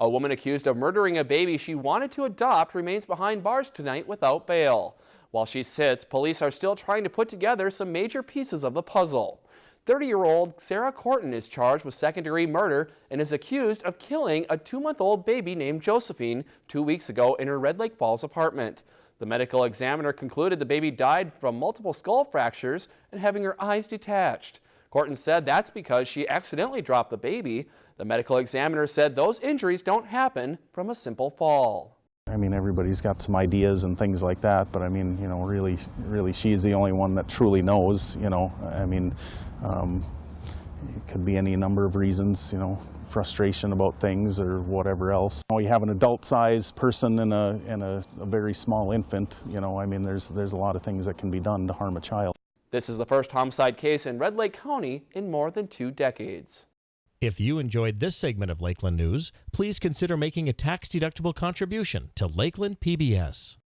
A woman accused of murdering a baby she wanted to adopt remains behind bars tonight without bail. While she sits, police are still trying to put together some major pieces of the puzzle. 30-year-old Sarah Corton is charged with second-degree murder and is accused of killing a two-month-old baby named Josephine two weeks ago in her Red Lake Falls apartment. The medical examiner concluded the baby died from multiple skull fractures and having her eyes detached. Corton said that's because she accidentally dropped the baby. The medical examiner said those injuries don't happen from a simple fall. I mean, everybody's got some ideas and things like that, but I mean, you know, really, really, she's the only one that truly knows, you know. I mean, um, it could be any number of reasons, you know, frustration about things or whatever else. You, know, you have an adult-sized person and, a, and a, a very small infant, you know, I mean, there's, there's a lot of things that can be done to harm a child. This is the first homicide case in Red Lake County in more than two decades. If you enjoyed this segment of Lakeland News, please consider making a tax-deductible contribution to Lakeland PBS.